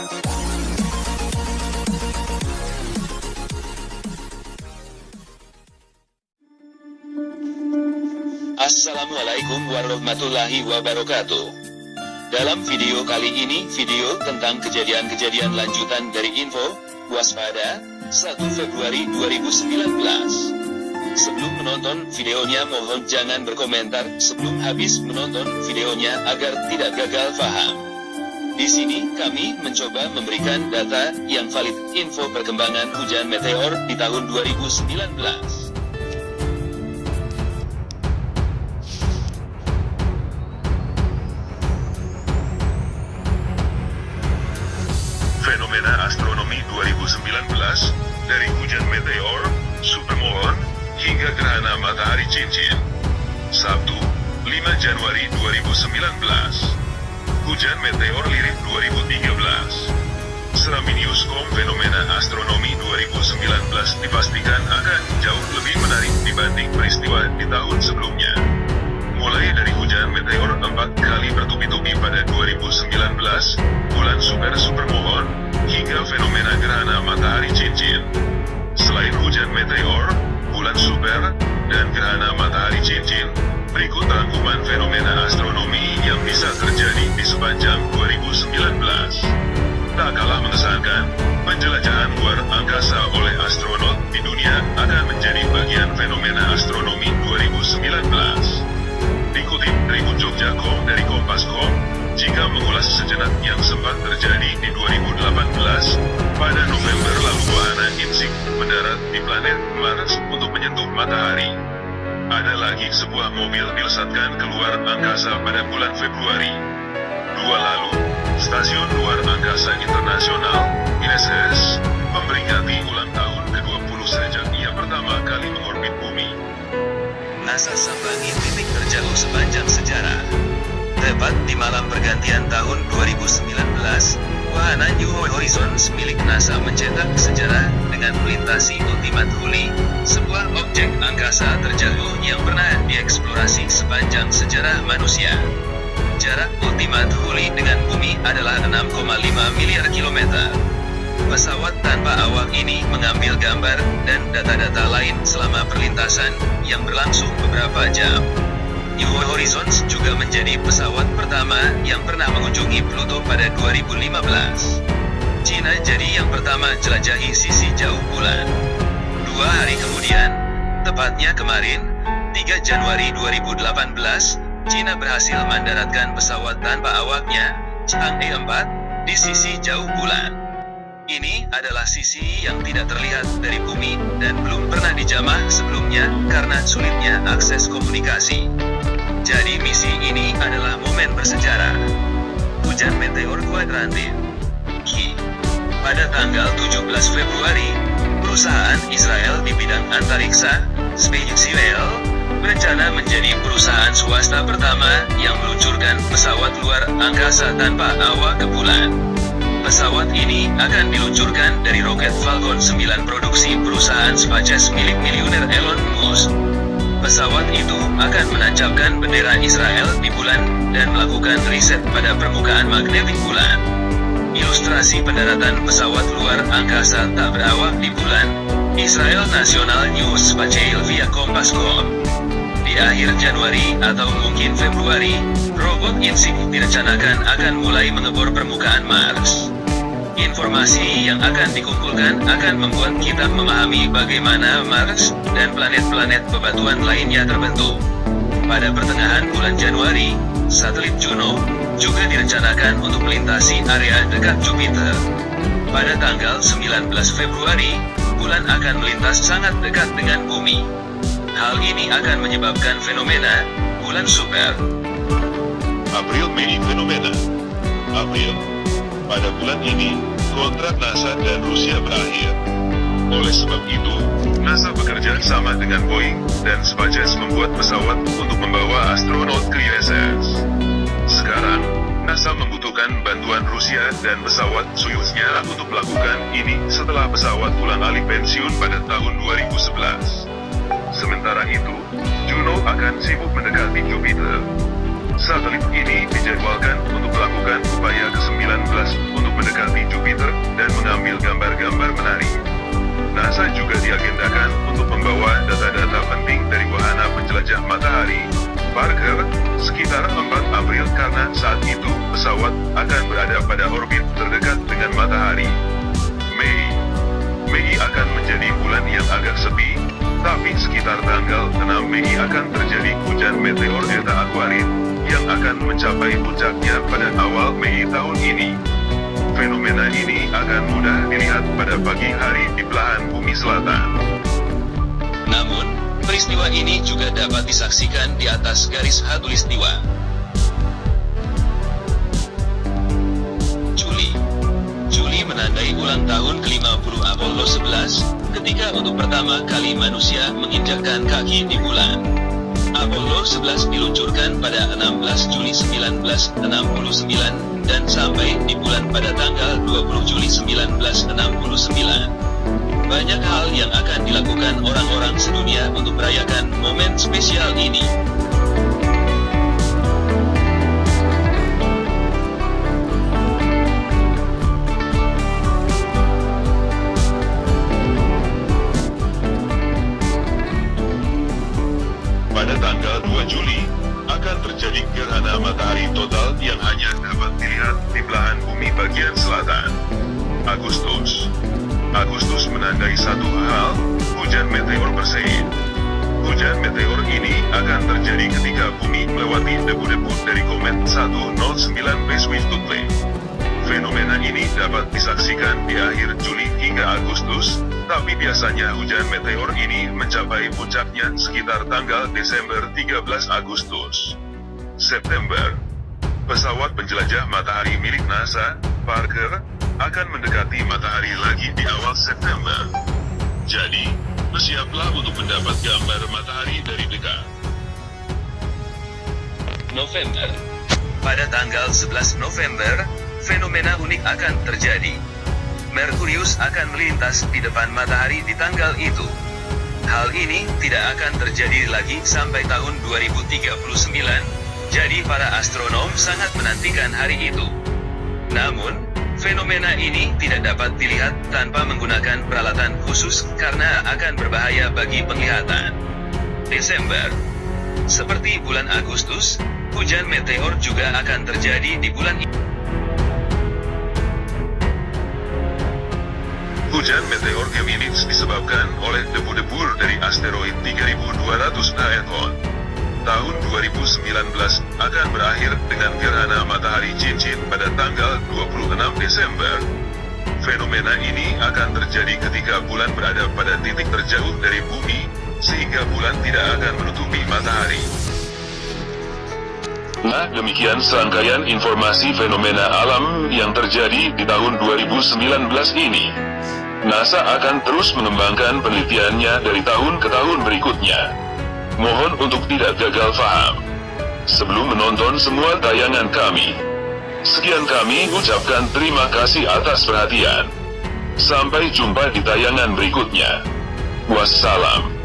Assalamualaikum warahmatullahi wabarakatuh. Dalam video kali ini, video tentang kejadian-kejadian lanjutan dari info, waspada, 1 Februari 2019. Sebelum menonton videonya mohon jangan berkomentar sebelum habis menonton videonya agar tidak gagal paham. Di sini kami mencoba memberikan data yang valid info perkembangan hujan meteor di tahun 2019. Fenomena Astronomi 2019, dari hujan meteor, supermoon, hingga gerhana matahari cincin. Sabtu, 5 Januari 2019. Hujan meteor lirik 2013. Seraminius.com Fenomena Astronomi 2019 sempat terjadi di 2018, pada November lalu wahana InSight mendarat di planet Mars untuk menyentuh matahari. Ada lagi sebuah mobil dilesatkan keluar angkasa pada bulan Februari. Dua lalu, Stasiun Luar Angkasa Internasional, ISS, memperingati ulang tahun ke-20 sejak ia pertama kali mengorbit bumi. NASA sambangi titik terjauh sepanjang sejarah. Di malam pergantian tahun 2019, wahana New Horizons milik NASA mencetak sejarah dengan melintasi Ultima Thule, sebuah objek angkasa terjauh yang pernah dieksplorasi sepanjang sejarah manusia. Jarak Ultima Thule dengan bumi adalah 6,5 miliar kilometer. Pesawat tanpa awak ini mengambil gambar dan data-data lain selama perlintasan yang berlangsung beberapa jam. New Horizons juga menjadi pesawat pertama yang pernah mengunjungi Pluto pada 2015. Cina jadi yang pertama jelajahi sisi jauh bulan. Dua hari kemudian, tepatnya kemarin, 3 Januari 2018, Cina berhasil mendaratkan pesawat tanpa awaknya, Chang'e 4, di sisi jauh bulan. Ini adalah sisi yang tidak terlihat dari bumi dan belum pernah dijamah sebelumnya karena sulitnya akses komunikasi. Jadi misi ini adalah momen bersejarah. Hujan meteor kuadrantin. Ki. Pada tanggal 17 Februari, perusahaan Israel di bidang antariksa, SpaceX, berencana menjadi perusahaan swasta pertama yang meluncurkan pesawat luar angkasa tanpa awak ke bulan. Pesawat ini akan diluncurkan dari roket Falcon 9 produksi perusahaan SpaceX milik miliuner Elon Musk. Pesawat itu akan menancapkan bendera Israel di bulan dan melakukan riset pada permukaan magnetik bulan. Ilustrasi pendaratan pesawat luar angkasa tak berawak di bulan. Israel National News Spatial via Kompas.com. Di akhir Januari atau mungkin Februari, robot InSight direncanakan akan mulai mengebor permukaan Mars. Informasi yang akan dikumpulkan akan membuat kita memahami bagaimana Mars dan planet-planet bebatuan lainnya terbentuk. Pada pertengahan bulan Januari, satelit Juno juga direncanakan untuk melintasi area dekat Jupiter. Pada tanggal 19 Februari, bulan akan melintas sangat dekat dengan bumi. Hal ini akan menyebabkan fenomena bulan super. April Mei Fenomena April Pada bulan ini, kontrak NASA dan Rusia berakhir. Oleh sebab itu, NASA bekerja sama dengan Boeing dan SpaceX membuat pesawat untuk membawa astronot ke ISS. Sekarang, NASA membutuhkan bantuan Rusia dan pesawat Soyuz-nya untuk melakukan ini setelah pesawat ulang alik pensiun pada tahun 2011. Sementara itu, Juno akan sibuk mendekati Jupiter. Satelit ini dijadwalkan karena saat itu pesawat akan berada pada orbit terdekat dengan matahari. Mei Mei akan menjadi bulan yang agak sepi, tapi sekitar tanggal 6 Mei akan terjadi hujan meteor Eta Aquarid, yang akan mencapai puncaknya pada awal Mei tahun ini. Fenomena ini akan mudah dilihat pada pagi hari di belahan bumi selatan. Peristiwa ini juga dapat disaksikan di atas garis hatulistiwa. Juli Juli menandai ulang tahun ke-50 Apollo 11, ketika untuk pertama kali manusia menginjakkan kaki di bulan. Apollo 11 diluncurkan pada 16 Juli 1969, dan sampai di bulan pada tanggal 20 Juli 1969. Banyak hal yang akan dilakukan orang-orang sedunia untuk merayakan momen spesial ini. Pada tanggal 2 Juli, akan terjadi gerhana matahari total yang hanya dapat dilihat di belahan bumi bagian selatan. Agustus Agustus menandai satu hal, hujan meteor Perseid. Hujan meteor ini akan terjadi ketika bumi melewati debu-debu dari komet 109B Swift-Tootle. Fenomena ini dapat disaksikan di akhir Juli hingga Agustus, tapi biasanya hujan meteor ini mencapai puncaknya sekitar tanggal Desember 13 Agustus. September Pesawat penjelajah matahari milik NASA, Parker, akan mendekati matahari lagi di awal September. Jadi, bersiaplah untuk mendapat gambar matahari dari dekat. November Pada tanggal 11 November, fenomena unik akan terjadi. Merkurius akan melintas di depan matahari di tanggal itu. Hal ini tidak akan terjadi lagi sampai tahun 2039, jadi para astronom sangat menantikan hari itu. Namun, fenomena ini tidak dapat dilihat tanpa menggunakan peralatan khusus karena akan berbahaya bagi penglihatan. Desember Seperti bulan Agustus, hujan meteor juga akan terjadi di bulan ini. Hujan meteor Geminids disebabkan oleh debu-debu dari asteroid 3200 Phaethon. Tahun 2019 akan berakhir dengan gerhana matahari cincin pada tanggal 26 Desember. Fenomena ini akan terjadi ketika bulan berada pada titik terjauh dari bumi, sehingga bulan tidak akan menutupi matahari. Nah, demikian serangkaian informasi fenomena alam yang terjadi di tahun 2019 ini. NASA akan terus mengembangkan penelitiannya dari tahun ke tahun berikutnya. Mohon untuk tidak gagal paham. Sebelum menonton semua tayangan kami, sekian kami ucapkan terima kasih atas perhatian. Sampai jumpa di tayangan berikutnya. Wassalam.